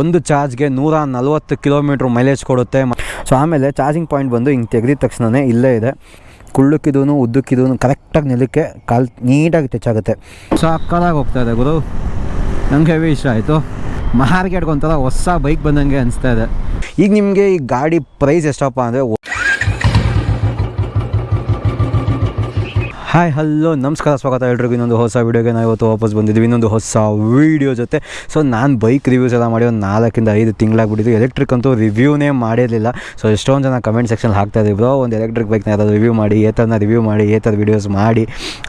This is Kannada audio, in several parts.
ಒಂದು ಚಾರ್ಜ್ಗೆ ನೂರ ನಲ್ವತ್ತು ಕಿಲೋಮೀಟ್ರ್ ಮೈಲೇಜ್ ಕೊಡುತ್ತೆ. ಸೊ ಆಮೇಲೆ ಚಾರ್ಜಿಂಗ್ ಪಾಯಿಂಟ್ ಬಂದು ಹಿಂಗೆ ತೆಗೆದಿದ ತಕ್ಷಣವೇ ಇಲ್ಲೇ ಇದೆ. ಕುಳ್ಳಕ್ಕಿದೂ ಉದ್ದಕ್ಕಿದೂ ಕರೆಕ್ಟಾಗಿ ನಿಲ್ಲಕ್ಕೆ ಕಾಲು ನೀಟಾಗಿ ಟಚ್ ಆಗುತ್ತೆ. ಸಕ್ಕದಾಗಿ ಹೋಗ್ತಾ ಇದೆ ಗುರು. ನಂಗೆ ಹೆವಿ ಇಷ್ಟ ಆಯಿತು. ಮಾರ್ಕೆಟ್ಗೆ ಒಂಥರ ಹೊಸ ಬೈಕ್ ಬಂದಂಗೆ ಅನಿಸ್ತಾ ಇದೆ. ಈಗ ನಿಮಗೆ ಈ ಗಾಡಿ ಪ್ರೈಸ್ ಎಷ್ಟಪ್ಪ ಅಂದರೆ ಹಾಯ್ ಹಲೋ ನಮಸ್ಕಾರ. ಸ್ವಾಗತ ಎಲ್ರಿಗೂ. ಇನ್ನೊಂದು ಹೊಸ ವೀಡಿಯೋಗೆ ನಾವು ಇವತ್ತು ವಾಪಸ್ ಬಂದಿದ್ದೀವಿ. ಇನ್ನೊಂದು ಹೊಸ ವೀಡಿಯೋ ಜೊತೆ. ಸೊ ನಾನು ಬೈಕ್ ರಿವ್ಯೂಸ್ ಎಲ್ಲ ಮಾಡಿ ಒಂದು ನಾಲ್ಕಿಂದ ಐದು ತಿಂಗಳಾಗ್ಬಿಟ್ಟಿದ್ದು ಎಲೆಕ್ಟ್ರಿಕ್ ಅಂತೂ ರಿವ್ಯೂನೇ ಮಾಡಿರಲಿಲ್ಲ. ಸೊ ಎಷ್ಟೊಂದು ಜನ ಕಮೆಂಟ್ ಸೆಕ್ಷನ್ ಹಾಕ್ತಾ ಬ್ರೋ, ಒಂದು ಎಲೆಕ್ಟ್ರಿಕ್ ಬೈಕ್ನ ಯಾರಾದ್ರು ರಿವ್ಯೂ ಮಾಡಿ ಏ ಥರನ ರಿವ್ಯೂ ಮಾಡಿ ಏ ಥರ ವೀಡಿಯೋಸ್ ಮಾಡಿ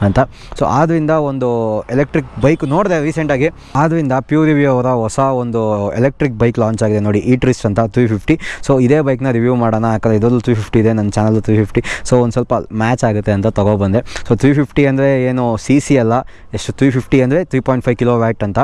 ಅಂತ. ಸೊ ಆದ್ದರಿಂದ ಒಂದು ಎಲೆಕ್ಟ್ರಿಕ್ ಬೈಕ್ ನೋಡಿದೆ ರೀಸೆಂಟಾಗಿ ಆದ್ದರಿಂದ ಪ್ಯೂರ್ ರಿವ್ಯೂ ಅವರ ಹೊಸ ಒಂದು ಎಲೆಕ್ಟ್ರಿಕ್ ಬೈಕ್ ಲಾಂಚ್ ಆಗಿದೆ ನೋಡಿ. ಈ ಟ್ರಿಸ್ಟ್ ಅಂತ ತ್ರೀ ಫಿಫ್ಟಿ ಸೊ ಇದೇ ಬೈಕ್ನ ರಿವ್ಯೂ ಮಾಡೋಣ. ಯಾಕಂದರೆ ಇದರಲ್ಲೂ ತ್ರೀ ಫಿಫ್ಟಿ ಇದೆ. ನನ್ನ ಚಾನಲ್ ತ್ರೀ ಫಿಫ್ಟಿ ಸೊ ಒಂದು ಸ್ವಲ್ಪ ಮ್ಯಾಚ್ ಆಗುತ್ತೆ ಅಂತ ತೊಗೊಬಂದೆ ಸೊ ತ್ರೀ ಫಿಫ್ಟಿ ಅಂದರೆ ಏನು ಸಿ ಸಿ ಅಲ್ಲ, ಎಷ್ಟು ತ್ರೀ ಫಿಫ್ಟಿ ಅಂದರೆ three point five kilowatt ಅಂತ.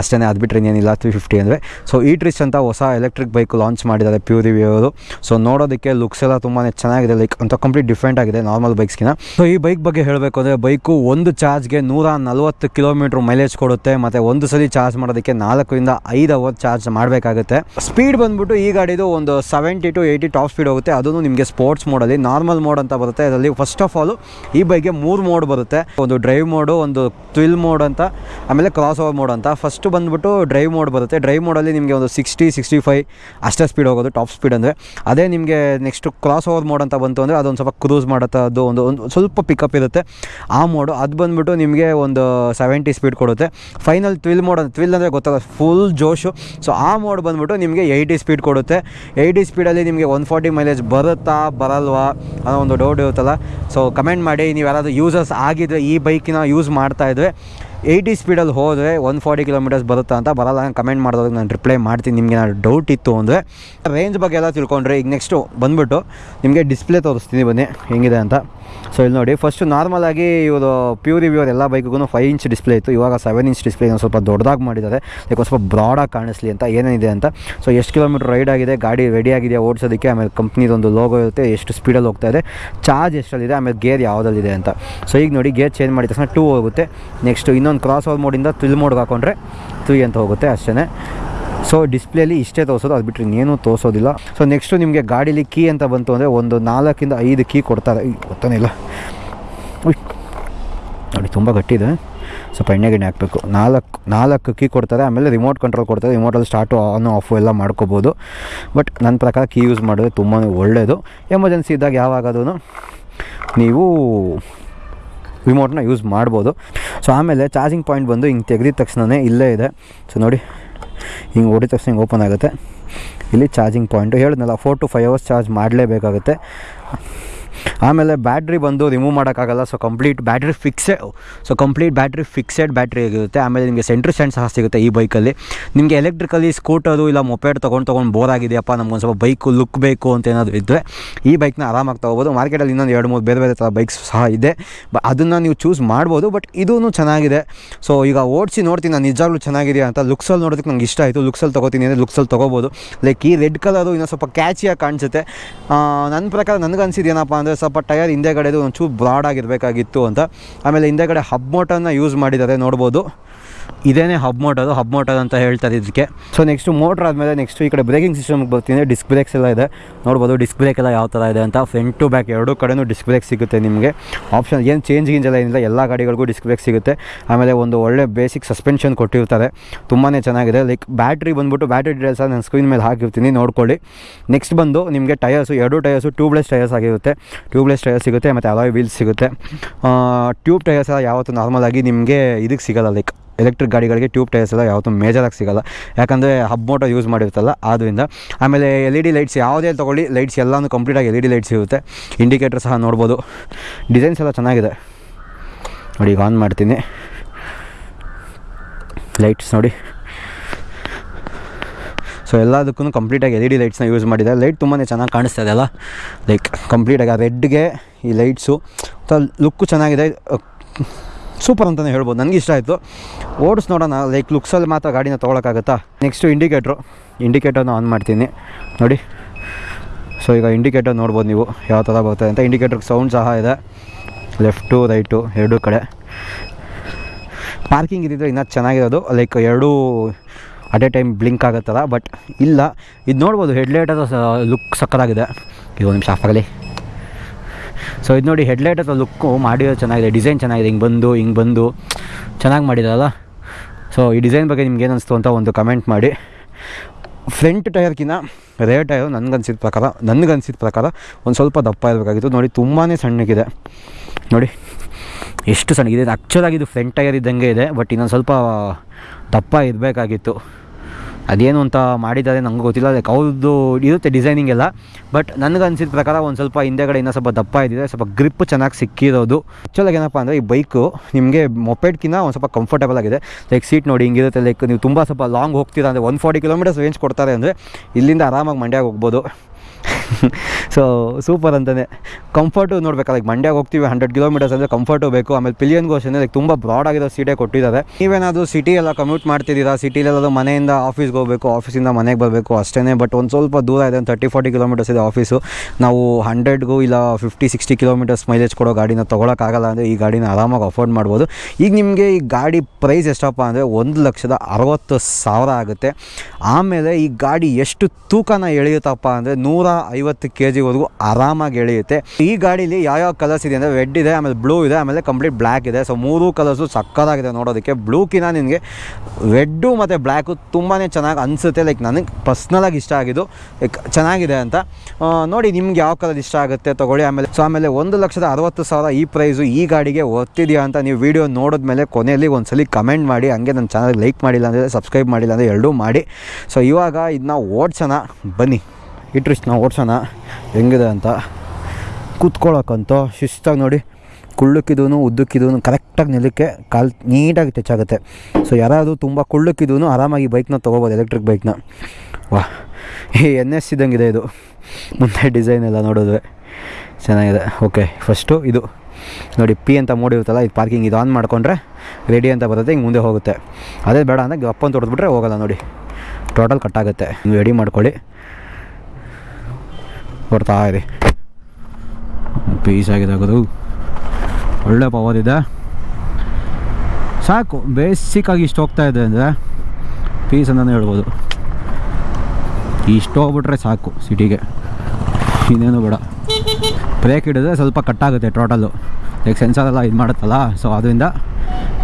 ಅಷ್ಟೇ ಅದು ಬಿಟ್ಟರೆ ಏನಿಲ್ಲ ತ್ರೀ ಫಿಫ್ಟಿ ಅಂದರೆ. ಸೊ ಈ ಟ್ರಿಸ್ ಅಂತ ಹೊಸ ಎಲೆಕ್ಟ್ರಿಕ್ ಬೈಕ್ ಲಾಂಚ್ ಮಾಡಿದ್ದಾರೆ ಪ್ಯೂರ್ ರಿವ್ಯೂ ಅವರು. ಸೊ ನೋಡೋದಕ್ಕೆ ಲುಕ್ಸ್ ಎಲ್ಲ ತುಂಬಾ ಚೆನ್ನಾಗಿದೆ ಲೈಕ್ ಅಂತ ಕಂಪ್ಲೀಟ್ ಡಿಫ್ರೆಂಟ್ ಆಗಿದೆ ನಾರ್ಮಲ್ ಬೈಕ್ಸ್ಗಿನ ಸೊ ಈ ಬೈಕ್ ಬಗ್ಗೆ ಹೇಳಬೇಕು ಅಂದರೆ ಬೈಕು ಒಂದು ಚಾರ್ಜ್ಗೆ ನೂರ ನಲ್ವತ್ತು ಕಿಲೋಮೀಟ್ರ್ ಮೈಲೇಜ್ ಕೊಡುತ್ತೆ. ಮತ್ತು ಒಂದು ಸಲ ಚಾರ್ಜ್ ಮಾಡೋದಕ್ಕೆ ನಾಲ್ಕರಿಂದ ಐದು ಅವರ್ ಚಾರ್ಜ್ ಮಾಡಬೇಕಾಗುತ್ತೆ. ಸ್ಪೀಡ್ ಬಂದ್ಬಿಟ್ಟು ಈ ಗಾಡಿದು ಒಂದು seventy to eighty top speed ಹೋಗುತ್ತೆ. ಅದನ್ನು ನಿಮಗೆ ಸ್ಪೋರ್ಟ್ಸ್ ಮೋಡಲ್ಲಿ ನಾರ್ಮಲ್ ಮೋಡ್ ಅಂತ ಬರುತ್ತೆ. ಅದರಲ್ಲಿ ಫಸ್ಟ್ ಆಫ್ ಆಲ್ ಈ ಬೈಕ್ಗೆ ಮೂರು ಮೋಡ್ ಬರುತ್ತೆ. ಒಂದು ಡ್ರೈವ್ ಮೋಡು ಒಂದು ಟ್ವಿಲ್ ಮೋಡ್ ಅಂತ, ಆಮೇಲೆ ಕ್ರಾಸ್ ಓವರ್ ಮೋಡ್ ಅಂತ. ಫಸ್ಟ್ ಬಂದ್ಬಿಟ್ಟು ಡ್ರೈವ್ ಮೋಡ್ ಬರುತ್ತೆ. ಡ್ರೈವ್ ಮೋಡಲ್ಲಿ ನಿಮಗೆ ಒಂದು ಸಿಕ್ಸ್ಟಿ ಸಿಕ್ಸ್ಟಿ ಫೈ ಅಷ್ಟೇ ಸ್ಪೀಡ್ ಹೋಗೋದು ಟಾಪ್ ಸ್ಪೀಡ್ ಅಂದರೆ. ಅದೇ ನಿಮಗೆ ನೆಕ್ಸ್ಟ್ ಕ್ರಾಸ್ ಓವರ್ ಮೋಡ್ ಅಂತ ಬಂತು ಅಂದರೆ ಅದೊಂದು ಸ್ವಲ್ಪ ಕ್ರೂಸ್ ಮಾಡೋದು ಒಂದು ಒಂದು ಸ್ವಲ್ಪ ಪಿಕಪ್ ಇರುತ್ತೆ. ಆ ಮೋಡು ಅದು ಬಂದುಬಿಟ್ಟು ನಿಮಗೆ ಒಂದು ಸೆವೆಂಟಿ ಸ್ಪೀಡ್ ಕೊಡುತ್ತೆ. ಫೈನಲ್ ಟ್ವಿಲ್ ಮೋಡ್ ಟ್ವಿಲ್ ಅಂದರೆ ಗೊತ್ತಲ್ಲ ಫುಲ್ ಜೋಶು. ಸೊ ಆ ಮೋಡ್ ಬಂದ್ಬಿಟ್ಟು ನಿಮಗೆ ಏಯ್ಟಿ ಸ್ಪೀಡ್ ಕೊಡುತ್ತೆ. ಏಯ್ಟಿ ಸ್ಪೀಡಲ್ಲಿ ನಿಮಗೆ ಒನ್ ಫಾರ್ಟಿ ಮೈಲೇಜ್ ಬರುತ್ತಾ, ಬರಲ್ವಾ ಅನ್ನೋ ಒಂದು ಡೌಟ್ ಇರುತ್ತಲ್ಲ. ಸೊ ಕಮೆಂಟ್ ಮಾಡಿ, ನೀವು ಯಾರಾದರೂ ಯೂಸರ್ಸ್ ಆಗಿದ್ರೆ ಈ ಬೈಕಿನ ಯೂಸ್ ಮಾಡ್ತಾ ಇದ್ದರೆ ಏಯ್ಟಿ ಸ್ಪೀಡಲ್ಲಿ ಹೋದರೆ ಒನ್ ಫಾರ್ಟಿ ಕಿಲೋಮೀಟರ್ಸ್ ಬರುತ್ತಾ ಅಂತ ಬರಲ್ಲ ಕಮೆಂಟ್ ಮಾಡೋದಕ್ಕೆ ನಾನು ರಿಪ್ಲೈ ಮಾಡ್ತೀನಿ. ನಿಮಗೆ ನಾನು ಡೌಟ್ ಇತ್ತು ಅಂದರೆ ರೇಂಜ್ ಬಗ್ಗೆ ಎಲ್ಲ ತಿಳ್ಕೊಂಡ್ರೆ ಈಗ ನೆಕ್ಸ್ಟು ಬಂದ್ಬಿಟ್ಟು ನಿಮಗೆ ಡಿಸ್ಪ್ಲೇ ತೋರಿಸ್ತೀನಿ ಬನ್ನಿ. ಹೆಂಗಿದೆ ಅಂತ. ಸೊ ಇಲ್ಲಿ ನೋಡಿ ಫಸ್ಟು ನಾರ್ಮಲಾಗಿ ಇವರು ಪ್ಯೂರ್ ರಿವ್ಯೂರ್ ಎಲ್ಲ ಬೈಕ್ಗೂ ಫೈವ್ ಇಂಚ್ ಡಿಸ್ಪ್ಲೇ ಇತ್ತು. ಇವಾಗ ಸೆವೆನ್ ಇಂಚ್ ಡಿಸ್ಪ್ಲೇ ಸ್ವಲ್ಪ ದೊಡ್ಡದಾಗಿ ಮಾಡಿದ್ದಾರೆ. ಲೈಕ್ ಸ್ವಲ್ಪ ಬ್ರಾಡಾಗಿ ಕಾಣಿಸ್ಲಿ ಅಂತ ಏನೇನಿದೆ ಅಂತ. ಸೊ ಎಷ್ಟು ಕಿಲೋಮೀಟ್ರ್ ರೈಡ್ ಆಗಿದೆ, ಗಾಡಿ ರೆಡಿ ಆಗಿದೆ ಓಡಿಸೋದಕ್ಕೆ, ಆಮೇಲೆ ಕಂಪ್ನಿದೊಂದು ಲೋಗೋ ಇರುತ್ತೆ, ಎಷ್ಟು ಸ್ಪೀಡಲ್ಲಿ ಹೋಗ್ತಾ ಇದೆ ಚಾರ್ಜ್ ಎಷ್ಟಲ್ಲಿದೆ ಆಮೇಲೆ ಗೇರ್ ಯಾವುದಲ್ಲಿದೆ ಅಂತ. ಸೊ ಈಗ ನೋಡಿ ಗೇರ್ ಚೇಂಜ್ ಮಾಡಿದ ತಕ್ಷಣ ಟೂ ಹೋಗುತ್ತೆ. ನೆಕ್ಸ್ಟ್ ಇನ್ನೊಂದು ಕ್ರಾಸ್ ಓವರ್ ಮೋಡಿಂದ ತ್ರಿಲ್ ಮೋಡ್ಗೆ ಹಾಕೊಂಡ್ರೆ ತ್ರೀ ಅಂತ ಹೋಗುತ್ತೆ ಅಷ್ಟೇ ಸೊ ಡಿಸ್ಪ್ಲೇಲಿ ಇಷ್ಟೇ ತೋರಿಸೋದು, ಅದು ಬಿಟ್ಟರೆ ಇನ್ನೇನು ತೋರಿಸೋದಿಲ್ಲ. ಸೊ ನೆಕ್ಸ್ಟು ನಿಮಗೆ ಗಾಡೀಲಿ ಕೀ ಅಂತ ಬಂತು ಅಂದರೆ ಒಂದು ನಾಲ್ಕಿಂದ ಐದು ಕೀ ಕೊಡ್ತಾರೆ. ಗೊತ್ತಾನೆ ಇಲ್ಲ. ನೋಡಿ, ತುಂಬ ಗಟ್ಟಿದೆ. ಸ್ವಲ್ಪ ಎಣ್ಣೆ ಗಿಣ್ಣೆ ಹಾಕಬೇಕು. ನಾಲ್ಕು ನಾಲ್ಕು ಕೀ ಕೊಡ್ತಾರೆ, ಆಮೇಲೆ ರಿಮೋಟ್ ಕಂಟ್ರೋಲ್ ಕೊಡ್ತಾರೆ. ರಿಮೋಟಲ್ಲಿ ಸ್ಟಾರ್ಟು ಆನ್ ಆಫು ಎಲ್ಲ ಮಾಡ್ಕೋಬೋದು. ಬಟ್ ನನ್ನ ಪ್ರಕಾರ ಕೀ ಯೂಸ್ ಮಾಡಿದ್ರೆ ತುಂಬಾ ಒಳ್ಳೆಯದು ಎಮರ್ಜೆನ್ಸಿ ಇದ್ದಾಗ ಯಾವಾಗದೂ ನೀವು ರಿಮೋಟ್ನ ಯೂಸ್ ಮಾಡ್ಬೋದು. ಸೊ ಆಮೇಲೆ ಚಾರ್ಜಿಂಗ್ ಪಾಯಿಂಟ್ ಬಂದು ಹಿಂಗೆ ತೆಗೆದಿದ ತಕ್ಷಣವೇ ಇಲ್ಲೇ ಇದೆ. ಸೊ ನೋಡಿ ಹಿಂಗೆ ಹೊಡಿದ ತಕ್ಷಣ ಹಿಂಗೆ ಓಪನ್ ಆಗುತ್ತೆ. ಇಲ್ಲಿ ಚಾರ್ಜಿಂಗ್ ಪಾಯಿಂಟು ಹೇಳಿದ್ನಲ್ಲ four to five hours charge ಮಾಡಲೇಬೇಕಾಗುತ್ತೆ. ಆಮೇಲೆ ಬ್ಯಾಟ್ರಿ ಬಂದು ರಿಮೂವ್ ಮಾಡೋಕ್ಕಾಗಲ್ಲ so complete battery fixed so complete battery fixed battery ಆಗಿರುತ್ತೆ. ಆಮೇಲೆ ನಿಮಗೆ ಸೆಂಟ್ರ್ ಸ್ಟ್ಯಾಂಡ್ ಸಹ ಸಿಗುತ್ತೆ ಈ ಬೈಕಲ್ಲಿ ನಿಮಗೆ ಎಲೆಕ್ಟ್ರಿಕಲಿ ಸ್ಕೂಟರು ಇಲ್ಲ ಮೊಪೇಡ್ ತೊಗೊಂಡು ತೊಗೊಂಡು ಬೋರ್ ಆಗಿದೆಯಪ್ಪ, ನಮ್ಗೊಂದು ಸ್ವಲ್ಪ ಬೈಕು ಲುಕ್ ಬೇಕು ಅಂತ ಏನಾದರೂ ಇದ್ದರೆ ಈ ಬೈಕ್ನ ಆರಾಮಾಗಿ ತೊಗೋಬೋದು. ಮಾರ್ಕೆಟಲ್ಲಿ ಇನ್ನೊಂದು ಎರಡು ಮೂರು ಬೇರೆ ಬೇರೆ ಥರ ಬೈಕ್ಸ್ ಸಹ ಇದೆ. ಬ ಅದನ್ನು ನೀವು ಚೂಸ್ ಮಾಡ್ಬೋದು ಬಟ್ ಇದೂ ಚೆನ್ನಾಗಿದೆ. ಸೊ ಈಗ ಓಡಿಸಿ ನೋಡ್ತೀನಿ ನಾನು ನಿಜವಾಗ್ಲೂ ಚೆನ್ನಾಗಿದೆಯಾ ಅಂತ ಲುಕ್ಸಲ್ಲಿ ನೋಡೋದಕ್ಕೆ ನಂಗೆ ಇಷ್ಟ ಆಯಿತು. ಲುಕ್ಸಲ್ಲಿ ತೊಗೋತೀನಿ ಅಂದರೆ ಲುಕ್ಸಲ್ಲಿ ತೊಗೋಬೋದು. ಲೈಕ್ ಈ ರೆಡ್ ಕಲರು ಇನ್ನೂ ಸ್ವಲ್ಪ ಕ್ಯಾಚಿಯಾಗಿ ಕಾಣಿಸುತ್ತೆ. ನನ್ನ ಪ್ರಕಾರ ನನಗೆ ಏನಪ್ಪ ಅಂದರೆ ಸ್ವಲ್ಪ ಟಯರ್ ಹಿಂದೆಗಡೆದು ಒಂಚೂರು ಬ್ರಾಡ್ ಆಗಿರಬೇಕಾಗಿತ್ತು ಅಂತ. ಆಮೇಲೆ ಹಿಂದೆಗಡೆ ಹಬ್ ಮೋಟರ್ನ ಯೂಸ್ ಮಾಡಿದ್ದಾರೆ, ನೋಡ್ಬೋದು. ಇದೇನೇ ಹಬ್ ಮೋಟರು, ಹಬ್ ಮೋಟರ್ ಅಂತ ಹೇಳ್ತಾರೆ ಇದಕ್ಕೆ. ಸೊ ನೆಕ್ಸ್ಟು ಮೋಟರ್ ಆದಮೇಲೆ ನೆಕ್ಸ್ಟು ಈ ಕಡೆ ಬ್ರೇಕಿಂಗ್ ಸಿಸ್ಟಮ್ಗೆ ಬರ್ತೀನಿ. ಡಿಸ್ಕ್ ಬ್ರೇಕ್ಸ್ ಎಲ್ಲ ಇದೆ. ನೋಡ್ಬೋದು ಡಿಸ್ಕ್ ಬ್ರೇಕ್ ಎಲ್ಲ ಯಾವ ಥರ ಇದೆ ಅಂತ. ಫ್ರಂಟ್ ಟು ಬ್ಯಾಕ್ ಎರಡೂ ಕಡೆಯೂ ಡಿಸ್ಕ್ ಬ್ರೇಕ್ ಸಿಗುತ್ತೆ ನಿಮಗೆ. ಆಪ್ಷನ್ ಏನು ಚೇಂಜ್ ಗೀಂಜ್ ಎಲ್ಲ ಏನಿಲ್ಲ. ಎಲ್ಲ ಗಾಡಿಗಳಿಗೂ ಡಿಸ್ಕ್ ಬ್ರೇಕ್ ಸಿಗುತ್ತೆ. ಆಮೇಲೆ ಒಂದು ಒಳ್ಳೆ ಬೇಸಿಕ್ ಸಸ್ಪೆನ್ಷನ್ ಕೊಟ್ಟಿರ್ತಾರೆ. ತುಂಬಾ ಚೆನ್ನಾಗಿದೆ. ಲೈಕ್ ಬ್ಯಾಟ್ರಿ ಬಂದ್ಬಿಟ್ಟು ಬ್ಯಾಟ್ರಿ ಡೀಟೇಲ್ಸ್ ನಾನು ಸ್ಕ್ರೀನ್ ಮೇಲೆ ಹಾಕಿರ್ತೀನಿ. ನೋಡ್ಕೊಳ್ಳಿ. ನೆಕ್ಸ್ಟ್ ಬಂದು ನಿಮಗೆ ಟಯರ್ಸು ಎರಡು ಟಯರ್ಸು ಟ್ಯೂಬ್ಲೆಸ್ ಟಯರ್ಸ್ ಆಗಿರುತ್ತೆ. ಟ್ಯೂಬ್ಲೆಸ್ ಟೈರ್ ಸಿಗುತ್ತೆ, ಮತ್ತು ಅಲಾಯ್ ವೀಲ್ಸ್ ಸಿಗುತ್ತೆ. ಟ್ಯೂಬ್ ಟೈರ್ಸ್ ಎಲ್ಲ ಯಾವತ್ತೂ ನಾರ್ಮಲಾಗಿ ನಿಮಗೆ ಇದಕ್ಕೆ ಸಿಗಲ್ಲ ಲೈಕ್ ಎಲೆಕ್ಟ್ರಿಕ್ ಗಾಡಿಗಳಿಗೆ ಟ್ಯೂಬ್ ಟೈರ್ಸ್ ಎಲ್ಲ ಯಾವತ್ತೂ ಮೇಜರಾಗಿ ಸಿಗಲ್ಲ. ಯಾಕಂದರೆ ಹಬ್ ಮೋಟೋ ಯೂಸ್ ಮಾಡಿರುತ್ತಲ್ಲ ಆದ್ದರಿಂದ ಆಮೇಲೆ ಎಲ್ ಇ ಡಿ ಲೈಟ್ಸ್ ಯಾವುದೇ ತೊಗೊಳ್ಳಿ ಲೈಟ್ಸ್ ಎಲ್ಲನೂ ಕಂಪ್ಲೀಟಾಗಿ ಎಲ್ ಇ ಡಿ ಲೈಟ್ಸ್ ಇರುತ್ತೆ ಇಂಡಿಕೇಟರ್ ಸಹ ನೋಡ್ಬೋದು. ಡಿಸೈನ್ಸ್ ಎಲ್ಲ ಚೆನ್ನಾಗಿದೆ. ನೋಡಿ ಈಗ ಆನ್ ಮಾಡ್ತೀನಿ. ಲೈಟ್ಸ್ ನೋಡಿ. ಸೊ ಎಲ್ಲದಕ್ಕೂ ಕಂಪ್ಲೀಟಾಗಿ ಎಲ್ ಇ ಡಿ ಲೈಟ್ಸ್ನ ಯೂಸ್ ಮಾಡಿದ್ದಾರೆ. ಲೈಟ್ ತುಂಬಾ ಚೆನ್ನಾಗಿ ಕಾಣಿಸ್ತಾ ಇದೆ ಅಲ್ಲ? ಲೈಕ್ ಕಂಪ್ಲೀಟಾಗಿ ಆ ರೆಡ್ಗೆ ಈ ಲೈಟ್ಸು ಲುಕ್ಕು ಚೆನ್ನಾಗಿದೆ. ಸೂಪರ್ ಅಂತಲೇ ಹೇಳ್ಬೋದು. ನನಗೆ ಇಷ್ಟ ಆಯಿತು. ಓಡಿಸ್ ನೋಡೋಣ. ಲೈಕ್ ಲುಕ್ಸಲ್ಲಿ ಮಾತ್ರ ಗಾಡಿನ ತೊಗೊಳಕ್ಕಾಗತ್ತಾ? ನೆಕ್ಸ್ಟು ಇಂಡಿಕೇಟ್ರು ಇಂಡಿಕೇಟರ್ನ ಆನ್ ಮಾಡ್ತೀನಿ. ನೋಡಿ. ಸೊ ಈಗ ಇಂಡಿಕೇಟರ್ ನೋಡ್ಬೋದು ನೀವು. ಯಾವ ಥರ ಬರ್ತದೆ ಅಂತ. ಇಂಡಿಕೇಟರ್ಗೆ ಸೌಂಡ್ ಸಹ ಇದೆ. ಲೆಫ್ಟು ರೈಟು ಎರಡೂ ಕಡೆ. ಪಾರ್ಕಿಂಗ್ ಇದ್ದಿದ್ರೆ ಇನ್ನೂ ಚೆನ್ನಾಗಿರೋದು. ಲೈಕ್ ಎರಡೂ ಅಟ್ ಎ ಟೈಮ್ ಬ್ಲಿಂಕ್ ಆಗುತ್ತಲ್ಲ ಬಟ್ ಇಲ್ಲ. ಇದು ನೋಡ್ಬೋದು ಹೆಡ್ಲೈಟ್ ಅದು ಲುಕ್ ಸಕ್ಕತ್ತಾಗಿದೆ ಇದು ಒಂದು ನಿಮಿಷ ಆಫ್ ಸೊ ಇದು ನೋಡಿ ಹೆಡ್ಲೈಟ್ ಅಥವಾ ಲುಕ್ಕು ಮಾಡಿರೋ ಚೆನ್ನಾಗಿದೆ. ಡಿಸೈನ್ ಚೆನ್ನಾಗಿದೆ. ಹಿಂಗೆ ಬಂದು ಹಿಂಗೆ ಬಂದು. ಚೆನ್ನಾಗಿ ಮಾಡಿದಾರಲ್ಲ? ಸೊ ಈ ಡಿಸೈನ್ ಬಗ್ಗೆ ನಿಮ್ಗೆ ಏನು ಅನಿಸ್ತು ಅಂತ ಒಂದು ಕಮೆಂಟ್ ಮಾಡಿ. ಫ್ರಂಟ್ ಟೈರ್ಗಿಂತ ರೇರ್ ಟೈರು ನನಗನ್ಸಿದ ಪ್ರಕಾರ ನನಗನ್ಸಿದ ಪ್ರಕಾರ ಒಂದು ಸ್ವಲ್ಪ ದಪ್ಪ ಇರಬೇಕಾಗಿತ್ತು. ನೋಡಿ ತುಂಬಾ ಸಣ್ಣಗಿದೆ. ನೋಡಿ, ಎಷ್ಟು ಸಣ್ಣಗಿದೆ. ಆ್ಯಕ್ಚುಲಾಗಿ ಇದು ಫ್ರಂಟ್ ಟೈರ್ ಇದ್ದಂಗೆ ಇದೆ, ಬಟ್ ಇನ್ನೊಂದು ಸ್ವಲ್ಪ ದಪ್ಪ ಇರಬೇಕಾಗಿತ್ತು. ಅದೇನು ಅಂತ ಮಾಡಿದ್ದಾರೆ ನನಗೆ ಗೊತ್ತಿಲ್ಲ. ಲೈಕ್ ಅವ್ರದ್ದು ಇರುತ್ತೆ ಡಿಸೈನಿಂಗ್ ಎಲ್ಲ. ಬಟ್ ನನಗೆ ಅನಿಸಿದ ಪ್ರಕಾರ ಒಂದು ಸ್ವಲ್ಪ ಹಿಂದೆಗಡೆ ಇನ್ನೂ ಸ್ವಲ್ಪ ದಪ್ಪ ಇದ್ದಿದೆ. ಸ್ವಲ್ಪ ಗ್ರಿಪ್ ಚೆನ್ನಾಗಿ ಸಿಕ್ಕಿರೋದು. ಆ್ಯಕ್ಚುಲಾಗಿ ಏನಪ್ಪ ಅಂದರೆ ಈ ಬೈಕು ನಿಮಗೆ ಮೊಪೆಡ್ಕಿನ್ನ ಒಂದು ಸ್ವಲ್ಪ ಕಂಫರ್ಟಬಲ್ ಆಗಿದೆ. ಲೈಕ್ ಸೀಟ್ ನೋಡಿ ಹಿಂಗಿರುತ್ತೆ. ಲೈಕ್ ನೀವು ತುಂಬ ಸ್ವಲ್ಪ ಲಾಂಗ್ ಹೋಗ್ತೀರಾ ಅಂದರೆ ಒನ್ ಫಾರ್ಟಿ ಕಿಲೋಮೀಟರ್ಸ್ ರೇಂಜ್ ಕೊಡ್ತಾರೆ ಅಂದರೆ ಇಲ್ಲಿಂದ ಆರಾಮಾಗಿ ಮಂಡ್ಯಾಗ ಹೋಗ್ಬೋದು. ಸೊ ಸೂಪರ್ ಅಂತಲೇ ಕಂಫರ್ಟು ನೋಡ್ಬೇಕಾದ್ರೆ ಮಂಡ್ಯಾಗ ಹೋಗ್ತೀವಿ ಹಂಡ್ರೆಡ್ ಕಿಲೋಮೀಟರ್ಸ್ ಅಂದರೆ ಕಂಫರ್ಟು ಬೇಕು. ಆಮೇಲೆ ಪಿಲಿಯನ್ಗೂ ಅಷ್ಟೇ ತುಂಬ ಬ್ರಾಡ್ ಆಗಿರೋ ಸೀಟೇ ಕೊಟ್ಟಿದ್ದಾರೆ. ನೀವೇನಾದರೂ ಸಿಟಿ ಎಲ್ಲ ಕಮ್ಯೂಟ್ ಮಾಡ್ತಿದ್ದೀರಾ? ಸಿಟಿಲೆಲ್ಲ ಮನೆಯಿಂದ ಆಫೀಸ್ಗೆ ಹೋಗಬೇಕು ಆಫೀಸಿಂದ ಮನೆಗೆ ಬರಬೇಕು ಅಷ್ಟೇ ಬಟ್ ಒಂದು ಸ್ವಲ್ಪ ದೂರ ಇದೆ, ಒಂದು ತರ್ಟಿ ಫಾರ್ಟಿ ಕಿಲೋಮೀಟರ್ಸ್ ಇದೆ ಆಫೀಸು ನಾವು ಹಂಡ್ರೆಡ್ಗೂ ಇಲ್ಲ ಫಿಫ್ಟಿ ಸಿಕ್ಸ್ಟಿ ಕಿಲೋಮೀಟರ್ಸ್ ಮೈಲೇಜ್ ಕೊಡೋ ಗಾಡಿನ ತೊಗೊಳಕ್ಕಾಗಲ್ಲ ಅಂದರೆ ಈ ಗಾಡಿನ ಆರಾಮಾಗಿ ಅಫೋರ್ಡ್ ಮಾಡ್ಬೋದು. ಈಗ ನಿಮಗೆ ಈ ಗಾಡಿ ಪ್ರೈಸ್ ಎಷ್ಟಪ್ಪ ಅಂದರೆ ಒಂದು ಲಕ್ಷದ ಅರವತ್ತು ಸಾವಿರ ಆಗುತ್ತೆ. ಆಮೇಲೆ ಈ ಗಾಡಿ ಎಷ್ಟು ತೂಕನ ಎಳೆಯುತ್ತಪ್ಪ ಅಂದರೆ ನೂರ ಐವತ್ತು ಕೆ ಜಿವರೆಗೂ ಆರಾಮಾಗಿ ಎಳೆಯುತ್ತೆ. ಈ ಗಾಡೀಲಿ ಯಾವ್ಯಾವ ಕಲರ್ಸ್ ಇದೆ ಅಂದರೆ ರೆಡ್ ಇದೆ, ಆಮೇಲೆ ಬ್ಲೂ ಇದೆ, ಆಮೇಲೆ ಕಂಪ್ಲೀಟ್ ಬ್ಲ್ಯಾಕ್ ಇದೆ. ಸೊ ಮೂರು ಕಲರ್ಸು ಸಕ್ಕತ್ತಾಗಿದೆ ನೋಡೋದಕ್ಕೆ. ಬ್ಲೂಕಿನ ನಿನಗೆ ರೆಡ್ಡು ಮತ್ತು ಬ್ಲ್ಯಾಕು ತುಂಬಾ ಚೆನ್ನಾಗಿ ಅನಿಸುತ್ತೆ. ಲೈಕ್ ನನಗೆ ಪರ್ಸ್ನಲಾಗಿ ಇಷ್ಟ ಆಗಿದ್ದು ಲೈಕ್ ಚೆನ್ನಾಗಿದೆ ಅಂತ. ನೋಡಿ ನಿಮ್ಗೆ ಯಾವ ಕಲರ್ ಇಷ್ಟ ಆಗುತ್ತೆ ತೊಗೊಳ್ಳಿ. ಆಮೇಲೆ ಸೊ ಆಮೇಲೆ ಒಂದು ಲಕ್ಷದ ಅರವತ್ತು ಸಾವಿರ ಈ ಪ್ರೈಸು ಈ ಗಾಡಿಗೆ ಒತ್ತಿದೆಯಾ ಅಂತ ನೀವು ವಿಡಿಯೋ ನೋಡಿದ್ಮೇಲೆ ಕೊನೆಯಲ್ಲಿ ಒಂದು ಸಲ ಕಮೆಂಟ್ ಮಾಡಿ. ಹಂಗೆ ನನ್ನ ಚಾನಲ್ಗೆ ಲೈಕ್ ಮಾಡಿಲ್ಲ ಅಂದರೆ ಸಬ್ಸ್ಕ್ರೈಬ್ ಮಾಡಿಲ್ಲ ಅಂದರೆ ಎರಡೂ ಮಾಡಿ. ಸೊ ಇವಾಗ ಇದನ್ನ ಓಡ್ಸೋಣ. ಬನ್ನಿ. ಇಟ್ರಿಸ್ಟ್ ನಾವು ಓಡ್ಸೋಣ. ಹೆಂಗಿದೆ ಅಂತ ಕೂತ್ಕೊಳ್ಳೋಕ್ಕಂತೂ ಶಿಸ್ತಾಗಿ ನೋಡಿ. ಕುಳ್ಳಕ್ಕಿದೂ ಉದ್ದಕ್ಕಿದೂ ಕರೆಕ್ಟಾಗಿ ನಿಲ್ಲಕ್ಕೆ ಕಾಲು ನೀಟಾಗಿ ಟಚ್ ಆಗುತ್ತೆ. ಸೊ ಯಾರಾದರೂ ತುಂಬ ಕುಳ್ಳಕ್ಕಿದೂ ಆರಾಮಾಗಿ ಬೈಕ್ನ ತೊಗೋಬೋದು ಎಲೆಕ್ಟ್ರಿಕ್ ಬೈಕ್ನ ವಾ ಈ ಎನ್ ಎಸ್ ಇದ್ದಂಗಿದೆ ಇದು. ಮುಂದೆ ಡಿಸೈನ್ ಎಲ್ಲ ನೋಡಿದ್ರೆ ಚೆನ್ನಾಗಿದೆ. ಓಕೆ ಫಸ್ಟು ಇದು. ನೋಡಿ ಪಿ ಅಂತ ಮೋಡಿ ಇರುತ್ತಲ್ಲ, ಇದು ಪಾರ್ಕಿಂಗ್ ಇದು ಆನ್ ಮಾಡಿಕೊಂಡ್ರೆ ರೆಡಿ ಅಂತ ಬರುತ್ತೆ, ಹಿಂಗೆ ಮುಂದೆ ಹೋಗುತ್ತೆ. ಅದೇ ಬೇಡ ಅಂದರೆ ಅಪ್ಪನ ತೊಡೆದ್ಬಿಟ್ರೆ ಹೋಗಲ್ಲ ನೋಡಿ. ಟೋಟಲ್ ಕಟ್ಟಾಗುತ್ತೆ ನೀವು ರೆಡಿ ಮಾಡ್ಕೊಳ್ಳಿ. ಕೊಡ್ತಾ ಇದೆ. ಪೀಸ್ ಆಗಿದೆ ಆಗೋದು ಒಳ್ಳೆ ಇದೆ. ಸಾಕು ಬೇಸಿಕ್ಕಾಗಿ ಇಷ್ಟು ಹೋಗ್ತಾ ಇದೆ ಅಂದರೆ ಪೀಸ್ ಅಂತಲೇ ಹೇಳ್ಬೋದು. ಇಷ್ಟು ಹೋಗ್ಬಿಟ್ರೆ ಸಾಕು ಸಿಟಿಗೆ ಇನ್ನೇನು ಬೇಡ. ಬ್ರೇಕ್ ಹಿಡಿದ್ರೆ ಸ್ವಲ್ಪ ಕಟ್ಟಾಗುತ್ತೆ ಟೋಟಲ್ಲು ಲೈಕ್ ಸೆನ್ಸರ್ ಎಲ್ಲ ಇದು ಮಾಡುತ್ತಲ್ಲ ಸೊ ಅದರಿಂದ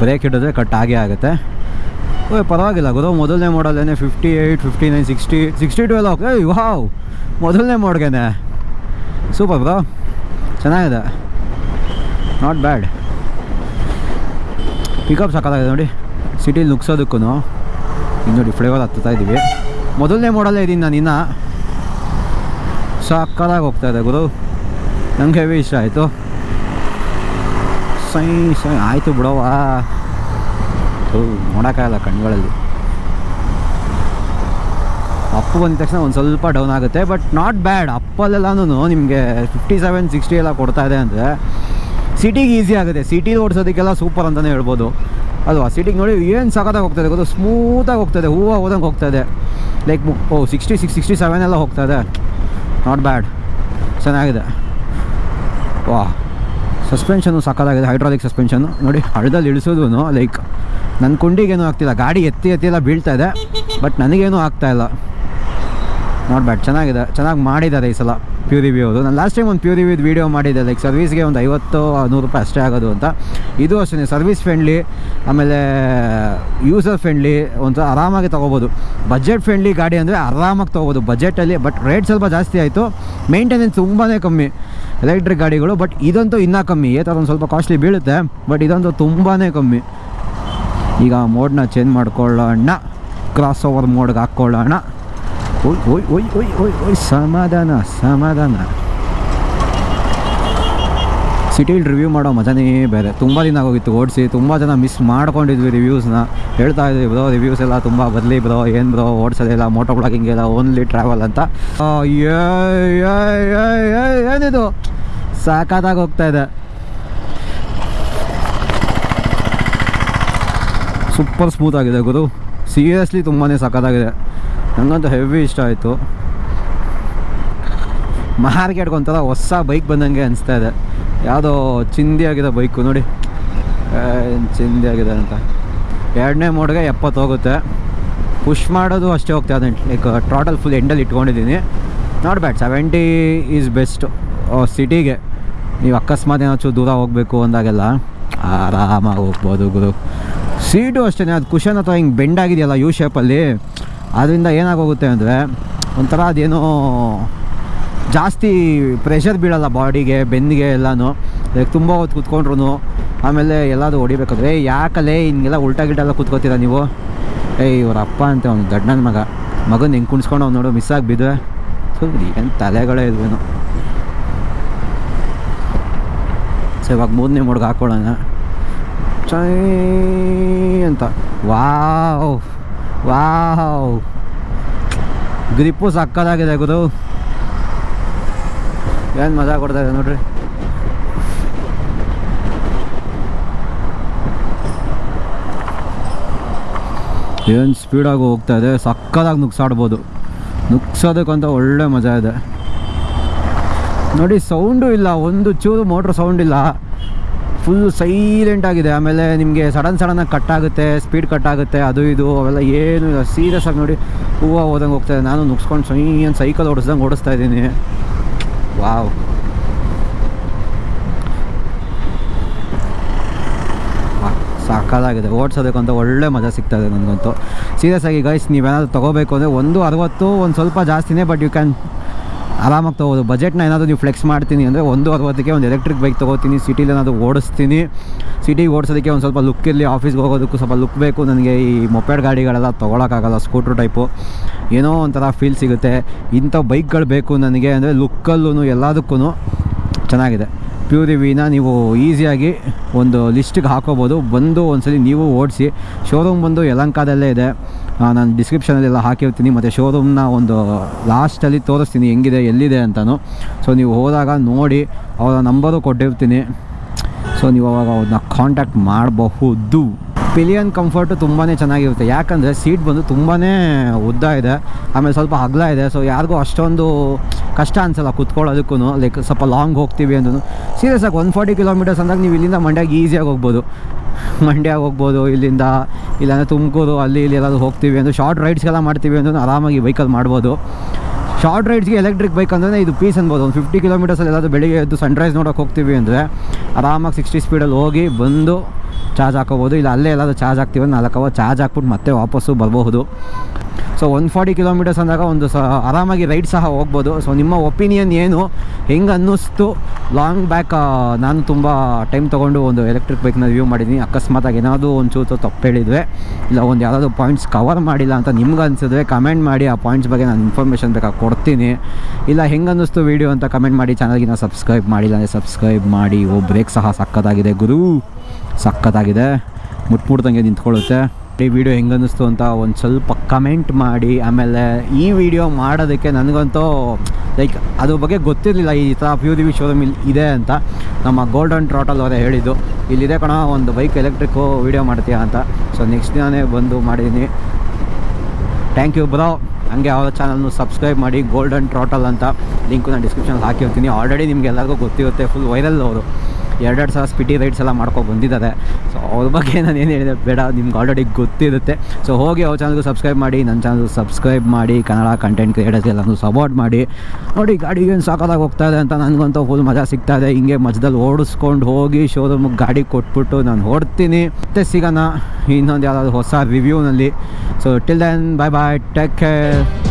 ಬ್ರೇಕ್ ಹಿಡಿದ್ರೆ ಕಟ್ ಆಗೇ ಆಗುತ್ತೆ. ಓ ಪರವಾಗಿಲ್ಲ ಗುರು. ಮೊದಲನೇ ಮಾಡಲ್ಲೇನೆ fifty eight fifty nine sixty sixty two ಎಲ್ಲ ಹೋಗ್ತದೆ ವಾವ್ ಮೊದಲನೇ ಮೋಡ್ಗೆನೆ. ಸೂಪರ್ ಬ್ರೋ ಚೆನ್ನಾಗಿದೆ. ನಾಟ್ ಬ್ಯಾಡ್ ಪಿಕಪ್ ಸಾಕಾಗಿದೆ ನೋಡಿ. ಸಿಟಿ ನುಗ್ಸೋದಕ್ಕೂ ಇನ್ನು ನೋಡಿ ಫ್ಲೇವರ್ ಹತ್ತುತ್ತಾ ಇದ್ದೀವಿ. ಮೊದಲನೇ ಮೋಡಲ್ಲೇ ಇದ್ದೀನಿ ನಾನು ಇನ್ನು. ಸಾಕಾಗಿ ಹೋಗ್ತಾ ಇದೆ ಗುರು. ನಂಗೆ ಹೆವಿ ಇಷ್ಟ ಆಯಿತು. ಸೈ ಸೈ, ಆಯಿತು ಬಿಡೋವಾ ನೋಡೋಕ್ಕಾಗಲ್ಲ ಕಣ್ಗಳಲ್ಲಿ ಅಪ್ಪು ಬಂದ ತಕ್ಷಣ ಒಂದು ಸ್ವಲ್ಪ ಡೌನ್ ಆಗುತ್ತೆ ಬಟ್ ನಾಟ್ ಬ್ಯಾಡ್ ಅಪ್ಪಲ್ಲೆಲ್ಲನೂ ನಿಮಗೆ ಫಿಫ್ಟಿ ಸೆವೆನ್ ಸಿಕ್ಸ್ಟಿ ಎಲ್ಲ ಕೊಡ್ತಾ ಇದೆ ಅಂದರೆ ಸಿಟಿಗೆ ಈಸಿ ಆಗುತ್ತೆ. ಸಿಟಿಲಿ ಓಡಿಸೋದಕ್ಕೆಲ್ಲ ಸೂಪರ್ ಅಂತಲೇ ಹೇಳ್ಬೋದು. ಅಲ್ವಾ? ಸಿಟಿಗೆ ನೋಡಿ ಏನು ಸಖತ್ತಾಗಿ ಹೋಗ್ತದೆ ಗೊತ್ತು? ಸ್ಮೂತಾಗಿ ಹೋಗ್ತದೆ ಹೂವು ಹೋದಂಗೆ ಹೋಗ್ತದೆ like oh sixty six sixty seven ಎಲ್ಲ ಹೋಗ್ತದೆ ನಾಟ್ ಬ್ಯಾಡ್ ಚೆನ್ನಾಗಿದೆ. ವಾ. ಸಸ್ಪೆನ್ಷನು ಸಕ್ಕತ್ತಾಗಿದೆ ಹೈಡ್ರಾಲಿಕ್ ಸಸ್ಪೆನ್ಷನು ನೋಡಿ, ಹಳ್ಳದಲ್ಲಿ ಇಳಿಸೋದು ಲೈಕ್ ನನ್ನ ಕುಂಡಿಗೇನು ಆಗ್ತಿಲ್ಲ. ಗಾಡಿ ಎತ್ತಿ ಎತ್ತಿ ಎಲ್ಲ ಬೀಳ್ತಾ ಇದೆ ಬಟ್ ನನಗೇನು ಆಗ್ತಾಯಿಲ್ಲ ನಾಟ್ ಬ್ಯಾಡ್ ಚೆನ್ನಾಗಿದೆ. ಚೆನ್ನಾಗಿ ಮಾಡಿದ್ದಾರೆ ಈ ಸಲ ಪ್ಯೂ ರಿವ್ಯೂ ಅದು ನಾನು ಲಾಸ್ಟ್ ಟೈಮ್ ಒಂದು ಪ್ಯೂ ರಿವ್ಯೂದು ವೀಡಿಯೋ ಮಾಡಿದ್ದೆ. ಲೈಕ್ ಸರ್ವಿಸ್ಗೆ ಒಂದು ಐವತ್ತು ನೂರು ರೂಪಾಯಿ ಅಷ್ಟೇ ಆಗೋದು ಅಂತ. ಇದು ಅಷ್ಟೇ ಸರ್ವಿಸ್ ಫ್ರೆಂಡ್ಲಿ ಆಮೇಲೆ ಯೂಸರ್ ಫ್ರೆಂಡ್ಲಿ ಒಂದು ಆರಾಮಾಗಿ ತೊಗೋಬೋದು. ಬಜೆಟ್ ಫ್ರೆಂಡ್ಲಿ ಗಾಡಿ ಅಂದರೆ ಆರಾಮಾಗಿ ತೊಗೋಬೋದು ಬಜೆಟಲ್ಲಿ ಬಟ್ ರೇಟ್ ಸ್ವಲ್ಪ ಜಾಸ್ತಿ ಆಯಿತು. ಮೇಂಟೆನೆನ್ಸ್ ತುಂಬಾ ಕಮ್ಮಿ ಎಲೆಕ್ಟ್ರಿಕ್ ಗಾಡಿಗಳು ಬಟ್ ಇದಂತೂ ಇನ್ನೂ ಕಮ್ಮಿ. ಏ ಥರ ಒಂದು ಸ್ವಲ್ಪ ಕಾಸ್ಟ್ಲಿ ಬೀಳುತ್ತೆ ಬಟ್ ಇದಂತೂ ತುಂಬಾ ಕಮ್ಮಿ. ಈಗ ಮೋಡ್ನ ಚೇಂಜ್ ಮಾಡ್ಕೊಳ್ಳೋಣ. ಕ್ರಾಸ್ ಓವರ್ ಮೋಡ್ಗೆ ಹಾಕ್ಕೊಳ್ಳೋಣ. ಓಯ್ ಓಯ್ ಓಯ್ ಓಯ್ ಓಯ್ ಓಯ್ ಸಮಾಧಾನ ಸಮಾಧಾನ ಸಿಟಿಲಿ ರಿವ್ಯೂ ಮಾಡೋ ಮಜಾನೇ ಬೇರೆ. ತುಂಬ ದಿನ ಆಗೋಗಿತ್ತು, ಓಡಿಸಿ ತುಂಬ ಜನ ಮಿಸ್ ಮಾಡ್ಕೊಂಡಿದ್ವಿ ರಿವ್ಯೂಸ್ನ ಹೇಳ್ತಾ ಇದ್ವಿ ಬ್ರೋ ರಿವ್ಯೂಸ್ ಎಲ್ಲ ತುಂಬ ಬದಲಿ ಬ್ರೋ ಏನು ಬ್ರೋ ಓಡಿಸೋದಿಲ್ಲ ಮೋಟೋ ಬ್ಲಾಗಿಂಗ್ ಎಲ್ಲ ಓನ್ಲಿ ಟ್ರಾವೆಲ್ ಅಂತ. ಏನಿದು? ಸಾಕಾದಾಗ ಹೋಗ್ತಾ ಇದೆ. ಸೂಪರ್ ಸ್ಮೂತ್ ಆಗಿದೆ ಗುರು. ಸೀರಿಯಸ್ಲಿ ತುಂಬಾ ಸಖತ್ತಾಗಿದೆ ನನಗಂತೂ ಹೆವಿ ಇಷ್ಟ ಆಯಿತು. ಮಾರ್ಕೆಟ್ಗೆ ಒಂಥರ ಹೊಸ ಬೈಕ್ ಬಂದಂಗೆ ಅನಿಸ್ತಾ ಇದೆ. ಯಾವುದೋ ಚಿಂದಿ ಆಗಿದೆ ಬೈಕು ನೋಡಿ. ಚಿಂದಿ ಆಗಿದೆ ಅಂತ. ಎರಡನೇ ಮೋಡ್ಗೆ ಎಪ್ಪತ್ತು ಹೋಗುತ್ತೆ. ಪುಷ್ ಮಾಡೋದು ಅಷ್ಟೇ ಹೋಗ್ತಾ ಇದೆ. ಲೈಕ್ ಟ್ರಾಟಲ್ ಫುಲ್ ಎಂಡಲ್ಲಿ ಇಟ್ಕೊಂಡಿದ್ದೀನಿ. Not bad seventy is best ಸಿಟಿಗೆ. ನೀವು ಅಕಸ್ಮಾತ್ ಏನಾದ್ರು ದೂರ ಹೋಗಬೇಕು ಅಂದಾಗೆಲ್ಲ ಆರಾಮಾಗಿ ಹೋಗ್ಬೋದು ಗುರು. ಸೀಟು ಅಷ್ಟೇ ಅದು ಕುಷನ್ ಅಥವಾ ಹಿಂಗೆ ಬೆಂಡ್ ಆಗಿದೆಯಲ್ಲ ಯು ಶೇಪಲ್ಲಿ ಅದರಿಂದ ಏನಾಗೋಗುತ್ತೆ ಅಂದರೆ ಒಂಥರ ಅದೇನೋ ಜಾಸ್ತಿ ಪ್ರೆಷರ್ ಬೀಳಲ್ಲ ಬಾಡಿಗೆ ಬೆನ್ನಿಗೆ ಎಲ್ಲನೂ. ಲೈಕ್ ತುಂಬ ಹೊತ್ತು ಕೂತ್ಕೊಂಡ್ರು ಆಮೇಲೆ ಎಲ್ಲಾದರೂ ಹೊಡಿಬೇಕಾದ್ರೆ ಯಾಕಲೇ ಹಿಂಗೆಲ್ಲ ಉಲ್ಟಾ ಗಿಲ್ಟ ಎಲ್ಲ ಕೂತ್ಕೋತೀರಾ ನೀವು? ಏಯ್, ಇವ್ರ ಅಪ್ಪ ಅಂತ, ಅವ್ನು ದೊಡ್ಡ ನನ್ನ ಮಗ. ಮಗನ ಹೆಂಗೆ ಕುಣಿಸ್ಕೊಂಡು ಅವ್ನು ನೋಡು ಮಿಸ್ ಆಗಿಬಿದ್ವೆ ಏನು ತಲೆಗಳೇ ಇದ್ವೇನು ಸೊ ಇವಾಗ ಮೂರನೇ ಮೋಡ್ಗೆ ಹಾಕ್ಕೊಳ್ಳೋಣ ಚೈ ಅಂತ. ವಾವ್. ವಾವ್. ಗ್ರಿಪ್ಪು ಸಕ್ಕದಾಗಿದೆ ಗುರು. ಏನು ಮಜಾ ಕೊಡ್ತಾ ಇದೆ ನೋಡ್ರಿ. ಏನು ಸ್ಪೀಡಾಗಿ ಹೋಗ್ತಾ ಇದೆ, ಸಕ್ಕದಾಗಿ ನುಗ್ಸಾಡ್ಬೋದು. ನುಗ್ಸೋದಕ್ಕಂತ ಒಳ್ಳೆ ಮಜಾ ಇದೆ. ನೋಡಿ ಸೌಂಡು ಇಲ್ಲ, ಒಂದು ಚೂರು ಮೋಟ್ರ್ ಸೌಂಡ್ ಇಲ್ಲ. ಫುಲ್ ಸೈಲೆಂಟ್ ಆಗಿದೆ. ಆಮೇಲೆ ನಿಮಗೆ ಸಡನ್ ಸಡನ್ನಾಗಿ ಕಟ್ ಆಗುತ್ತೆ ಸ್ಪೀಡ್ ಕಟ್ ಆಗುತ್ತೆ, ಅದು ಇದು, ಅವೆಲ್ಲ ಏನು ಸೀರಿಯಸ್ ಆಗಿ ನೋಡಿ ಹೂವು ಹೋದಂಗೆ ಹೋಗ್ತಾ ಇದೆ. ನಾನು ನುಗ್ಸ್ಕೊಂಡು ಸೈ ಏನು ಸೈಕಲ್ ಓಡಿಸ್ದಂಗೆ ಓಡಿಸ್ತಾ ಇದ್ದೀನಿ. ವಾವ್ ಸಾಕಾಗಿದೆ ಓಡಿಸೋದಕ್ಕಂತ ಒಳ್ಳೆ ಮಜಾ ಸಿಗ್ತಾ ಇದೆ ನನಗಂತೂ. ಸೀರಿಯಸ್ ಆಗಿ ಗೈಸ್ ನೀವೇನಾದ್ರು ತೊಗೋಬೇಕು ಅಂದರೆ ಒಂದು ಅರವತ್ತು, ಒಂದು ಸ್ವಲ್ಪ ಜಾಸ್ತಿನೇ ಬಟ್ ಯು ಕ್ಯಾನ್ ಆರಾಮಾಗಿ ತೊಗೋಬೋದು ಬಜೆಟ್ನ ಏನಾದರೂ ನೀವು ಫ್ಲೆಕ್ಸ್ ಮಾಡ್ತೀನಿ ಅಂದರೆ ಒಂದು ಅರವತ್ತಕ್ಕೆ ಒಂದು ಎಲೆಕ್ಟ್ರಿಕ್ ಬೈಕ್ ತೊಗೋತೀನಿ ಸಿಟಿಲಿ ಏನಾದರೂ ಓಡಿಸ್ತೀನಿ. ಸಿಟಿಗೆ ಓಡಿಸೋದಕ್ಕೆ ಒಂದು ಸ್ವಲ್ಪ ಲುಕ್ ಇರಲಿ ಆಫೀಸ್ಗೆ ಹೋಗೋದಕ್ಕೂ ಸ್ವಲ್ಪ ಲುಕ್ ಬೇಕು. ನನಗೆ ಈ ಮೊಪೆಡ್ ಗಾಡಿಗಳೆಲ್ಲ ತೊಗೊಳಕ್ಕಾಗಲ್ಲ ಸ್ಕೂಟ್ರ್ ಟೈಪು ಏನೋ ಒಂಥರ ಫೀಲ್ ಸಿಗುತ್ತೆ. ಇಂಥ ಬೈಕ್ಗಳು ಬೇಕು ನನಗೆ ಅಂದರೆ ಲುಕ್ಕಲ್ಲೂ ಎಲ್ಲದಕ್ಕೂ ಚೆನ್ನಾಗಿದೆ. ಪ್ಯೂರಿವಿನ ನೀವು ಈಸಿಯಾಗಿ ಒಂದು ಲಿಸ್ಟಿಗೆ ಹಾಕೋಬೋದು. ಬಂದು ಒಂದ್ಸಲಿ ನೀವು ಓಡಿಸಿ ಶೋರೂಮ್ ಬಂದು ಯಲಂಕಾದಲ್ಲೇ ಇದೆ. ನಾನು ಡಿಸ್ಕ್ರಿಪ್ಷನಲ್ಲೆಲ್ಲ ಹಾಕಿರ್ತೀನಿ. ಮತ್ತು ಶೋರೂಮ್ನ ಒಂದು ಲಾಸ್ಟಲ್ಲಿ ತೋರಿಸ್ತೀನಿ, ಹೆಂಗಿದೆ, ಎಲ್ಲಿದೆ ಅಂತಲೂ ಸೊ ನೀವು ಹೋದಾಗ ನೋಡಿ, ಅವರ ನಂಬರು ಕೊಟ್ಟಿರ್ತೀನಿ. ಸೊ ನೀವು ಅವಾಗ ಅವ್ರನ್ನ ಕಾಂಟ್ಯಾಕ್ಟ್ ಮಾಡಬಹುದು. ಪಿಲಿಯನ್ ಕಂಫರ್ಟು ತುಂಬಾ ಚೆನ್ನಾಗಿರುತ್ತೆ. ಯಾಕಂದರೆ ಸೀಟ್ ಬಂದು ತುಂಬಾ ಉದ್ದ ಇದೆ. ಆಮೇಲೆ ಸ್ವಲ್ಪ ಅಗಲ ಇದೆ. ಸೊ ಯಾರಿಗೂ ಅಷ್ಟೊಂದು ಕಷ್ಟ ಅನಿಸಲ್ಲ ಕುತ್ಕೊಳ್ಳೋದಕ್ಕೂ ಲೈಕ್ ಸ್ವಲ್ಪ ಲಾಂಗ್ ಹೋಗ್ತೀವಿ ಅಂದ್ರೂ ಸೀರಿಯಸ್ ಆಗಿ ಒನ್ ಫಾರ್ಟಿ ಕಿಲೋಮೀಟರ್ಸ್ ಅಂದಾಗ ನೀವು ಇಲ್ಲಿಂದ ಮಂಡ್ಯಾಗ ಈಸಿಯಾಗಿ ಹೋಗ್ಬೋದು. ಮಂಡ್ಯಾಗ ಹೋಗ್ಬೋದು, ಇಲ್ಲಿಂದ ಇಲ್ಲಾಂದರೆ ತುಮಕೂರು, ಅಲ್ಲಿ, ಇಲ್ಲಿ ಎಲ್ಲಾದರೂ ಹೋಗ್ತೀವಿ ಅಂದರೆ. ಶಾರ್ಟ್ ರೈಡ್ಸ್ಗೆಲ್ಲ ಮಾಡ್ತೀವಿ ಅಂದ್ರೂ ಆರಾಮಾಗಿ ವೆಹಿಕಲ್ ಮಾಡ್ಬೋದು. ಶಾರ್ಟ್ ರೈಡ್ಸ್ಗೆ ಎಲೆಕ್ಟ್ರಿಕ್ ಬೈಕ್ ಅಂದ್ರೆ ಇದು ಪೀಸ್ ಅನ್ಬೋದು. ಒಂದು ಫಿಫ್ಟಿ ಕಿಲೋಮೀಟರ್ಸಲ್ಲಿ ಎಲ್ಲಾದರೂ ಬೆಳಿಗ್ಗೆ ಎದ್ದು ಸನ್ರೈಸ್ ನೋಡೋಕೆ ಹೋಗ್ತೀವಿ ಅಂದರೆ ಆರಾಮಾಗಿ ಸಿಕ್ಸ್ಟಿ ಸ್ಪೀಡಲ್ಲಿ ಹೋಗಿ ಬಂದು ಚಾರ್ಜ್ ಹಾಕೋಬೋದು. ಇಲ್ಲ ಅಲ್ಲೇ ಎಲ್ಲಾದರೂ ಚಾರ್ಜ್ ಹಾಕ್ತೀವಿ ನಾಲ್ಕು ಅವರ್ ಚಾರ್ಜ್ ಹಾಕ್ಬಿಟ್ಟು ಮತ್ತೆ ವಾಪಸ್ಸು ಬರಬಹುದು. ಸೊ ಒನ್ ಫಾರ್ಟಿ ಕಿಲೋಮೀಟರ್ಸ್ ಅಂದಾಗ ಒಂದು ಸ ಆರಾಮಾಗಿ ರೈಡ್ ಸಹ ಹೋಗ್ಬೋದು. ಸೊ ನಿಮ್ಮ ಒಪಿನಿಯನ್ ಏನು? ಹೆಂಗೆ ಅನ್ನಿಸ್ತು? ಲಾಂಗ್ ಬ್ಯಾಕ್ ನಾನು ತುಂಬ ಟೈಮ್ ತೊಗೊಂಡು ಒಂದು ಎಲೆಕ್ಟ್ರಿಕ್ ಬೈಕ್ನ ರಿವ್ಯೂ ಮಾಡಿದ್ದೀನಿ ಅಕಸ್ಮಾತಾಗಿ ಏನಾದರೂ ಒಂಚೂರು ತಪ್ಪು ಹೇಳಿದ್ವಿ. ಇಲ್ಲ, ಒಂದು ಯಾವುದಾದ್ರು ಪಾಯಿಂಟ್ಸ್ ಕವರ್ ಮಾಡಿಲ್ಲ ಅಂತ ನಿಮ್ಗೆ ಅನಿಸಿದ್ರೆ ಕಮೆಂಟ್ ಮಾಡಿ, ಆ ಪಾಯಿಂಟ್ಸ್ ಬಗ್ಗೆ ನಾನು ಇನ್ಫಾರ್ಮೇಷನ್ ಬೇಕಾಗಿ ಕೊಡ್ತೀನಿ. ಇಲ್ಲ, ಹೆಂಗೆ ಅನ್ನಿಸ್ತು ವೀಡಿಯೋ ಅಂತ ಕಮೆಂಟ್ ಮಾಡಿ ಚಾನಲ್ಗಿನ ಸಬ್ಸ್ಕ್ರೈಬ್ ಮಾಡಿಲ್ಲ ಅಂದರೆ ಸಬ್ಸ್ಕ್ರೈಬ್ ಮಾಡಿ. ಓ ಬ್ರೇಕ್ ಸಹ ಸಕ್ಕತ್ತಾಗಿದೆ ಗುರು. ಸಕ್ಕತ್ತಾಗಿದೆ ಮುಟ್ಮುಟ್ದಂಗೆ ನಿಂತ್ಕೊಳ್ಳುತ್ತೆ. ಈ ವಿಡಿಯೋ ಹೆಂಗೆ ಅನ್ನಿಸ್ತು ಅಂತ ಒಂದು ಸ್ವಲ್ಪ ಕಮೆಂಟ್ ಮಾಡಿ, ಆಮೇಲೆ ಈ ವಿಡಿಯೋ ಮಾಡೋದಕ್ಕೆ ನನಗಂತೂ ಲೈಕ್ ಅದ್ರ ಬಗ್ಗೆ ಗೊತ್ತಿರಲಿಲ್ಲ ಈ ಥರ ಪ್ಯೂ ದಿವಿ ಶೋರೂಮ್ ಇಲ್ಲಿ ಇದೆ ಅಂತ. ನಮ್ಮ ಗೋಲ್ಡನ್ ಟ್ರಾಟಲ್ ಅವರೇ ಹೇಳಿದ್ದು, ಇಲ್ಲಿದೆ ಕಣ, ಒಂದು ಬೈಕ್ ಎಲೆಕ್ಟ್ರಿಕ್ಕು ವೀಡಿಯೋ ಮಾಡ್ತೀಯ ಅಂತ. ಸೊ ನೆಕ್ಸ್ಟ್ ನಾನೇ ಬಂದು ಮಾಡಿದ್ದೀನಿ ಥ್ಯಾಂಕ್ ಯು ಬ್ರೋ ಹಂಗೆ ಅವರ ಚಾನಲ್ನು ಸಬ್ಸ್ಕ್ರೈಬ್ ಮಾಡಿ ಗೋಲ್ಡನ್ ಟ್ರಾಟಲ್ ಅಂತ. ಲಿಂಕು ನಾನು ಡಿಸ್ಕ್ರಿಪ್ಷನಲ್ಲಿ ಹಾಕಿರ್ತೀನಿ. ಆಲ್ರೆಡಿ ನಿಮ್ಗೆ ಎಲ್ಲರಿಗೂ ಗೊತ್ತಿರುತ್ತೆ ಫುಲ್ ವೈರಲ್ ಅವರು. ಎರಡೆರಡು ಸಲ ಸ್ಪಿಟಿ ರೈಡ್ಸ್ ಎಲ್ಲ ಮಾಡ್ಕೊಂಡು ಬಂದಿದ್ದಾರೆ. ಸೊ ಅವ್ರ ಬಗ್ಗೆ ನಾನು ಏನು ಹೇಳಿದೆ ಬೇಡ, ನಿಮ್ಗೆ ಆಲ್ರೆಡಿ ಗೊತ್ತಿರುತ್ತೆ. ಸೊ ಹೋಗಿ ಅವ್ರ ಚಾನಲ್ಗೂ ಸಬ್ಸ್ಕ್ರೈಬ್ ಮಾಡಿ ನನ್ನ ಚಾನಲ್ ಸಬ್ಸ್ಕ್ರೈಬ್ ಮಾಡಿ, ಕನ್ನಡ ಕಂಟೆಂಟ್ ಕ್ರಿಯೇಟರ್ಸ್ ಎಲ್ಲನೂ ಸಪೋರ್ಟ್ ಮಾಡಿ. ನೋಡಿ ಗಾಡಿ ಏನು ಸಾಕಾದಾಗ ಹೋಗ್ತಾ ಇದೆ ಅಂತ ನನಗಂತೂ ಫುಲ್ ಮಜಾ ಸಿಗ್ತಾ ಇದೆ. ಹಿಂಗೆ ಮಧ್ಯದಲ್ಲಿ ಓಡಿಸ್ಕೊಂಡು ಹೋಗಿ ಶೋರೂಮ್ಗೆ ಗಾಡಿ ಕೊಟ್ಬಿಟ್ಟು ನಾನು ಓಡ್ತೀನಿ ಮತ್ತೆ ಸಿಗೋಣ ಇನ್ನೊಂದು ಯಾವುದಾದ್ರು ಹೊಸ ರಿವ್ಯೂನಲ್ಲಿ so till then bye bye take care